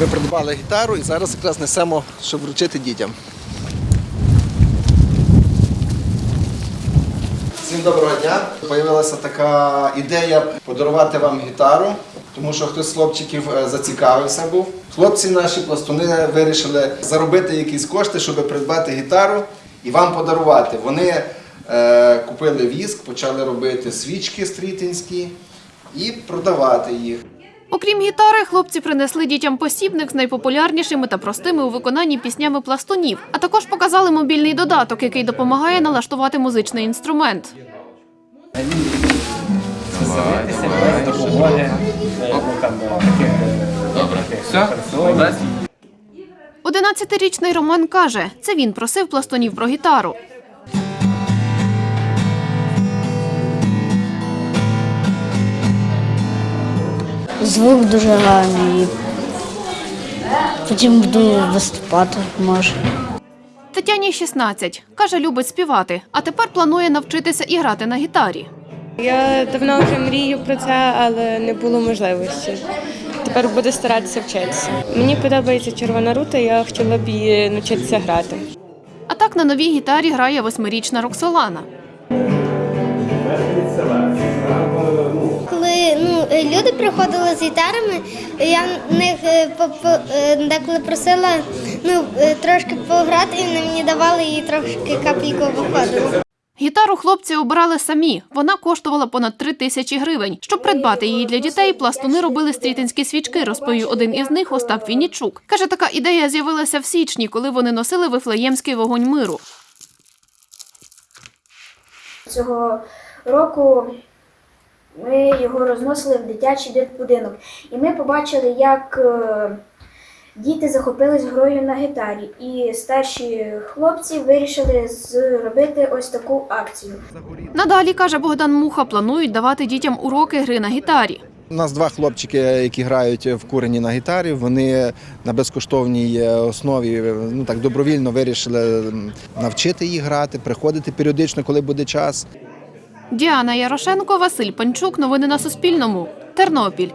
Ми придбали гітару і зараз якраз несемо, щоб вручити дітям. Всім доброго дня. Появилася така ідея подарувати вам гітару, тому що хтось з хлопчиків е, зацікавився був. Хлопці наші пластуни вирішили заробити якісь кошти, щоб придбати гітару і вам подарувати. Вони е, купили віск, почали робити свічки стрітинські і продавати їх. Окрім гітари, хлопці принесли дітям посібник з найпопулярнішими та простими у виконанні піснями пластунів, а також показали мобільний додаток, який допомагає налаштувати музичний інструмент. 11-річний Роман каже, це він просив пластунів про гітару. Звук дуже гарний. Потім буду виступати, може. Тетяні 16. Каже, любить співати, а тепер планує навчитися і грати на гітарі. Я давно вже мрію про це, але не було можливості. Тепер буду старатися вчитися. Мені подобається червона рута, я хотіла б її навчитися грати. А так на новій гітарі грає восьмирічна Роксолана. Люди приходили з гітарами, я в них е, е, деколи просила ну, е, трошки пограти, і вони мені давали і трошки капельку виходило. Гітару хлопці обирали самі. Вона коштувала понад три тисячі гривень. Щоб придбати її для дітей, пластуни робили стрітинські свічки, розповів один із них Остап Віннічук. Каже, така ідея з'явилася в січні, коли вони носили вифлеємський вогонь миру. Цього року ми його розносили в дитячий дитбудинок. І ми побачили, як е, діти захопились грою на гітарі. І старші хлопці вирішили зробити ось таку акцію. Надалі, каже Богдан Муха, планують давати дітям уроки гри на гітарі. У нас два хлопчики, які грають в курені на гітарі. Вони на безкоштовній е, основі ну так добровільно вирішили навчити їх грати, приходити періодично, коли буде час. Діана Ярошенко, Василь Панчук. Новини на Суспільному. Тернопіль